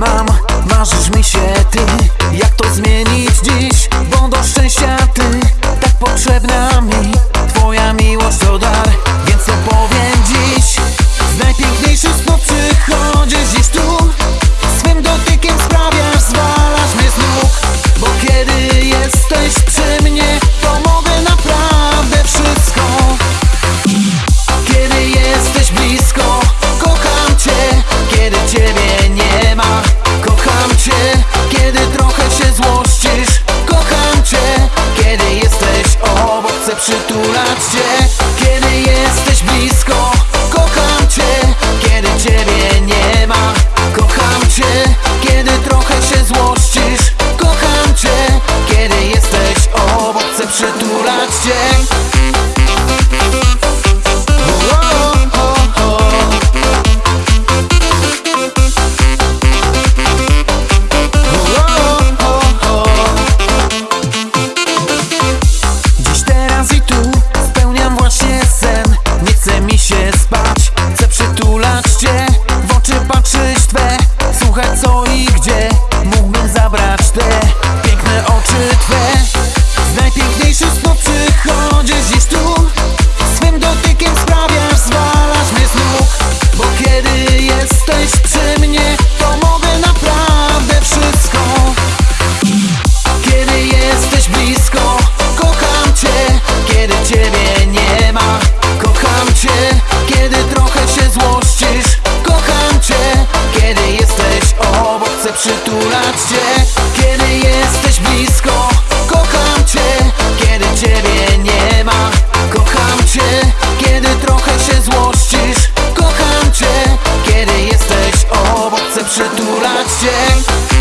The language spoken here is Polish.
mamá. gratulacje Kiedy jesteś blisko Kocham Cię Kiedy Ciebie nie ma. Kocham Cię Kiedy trochę się złościsz. Kocham Cię Kiedy jesteś obok Chcę przytulać Cię.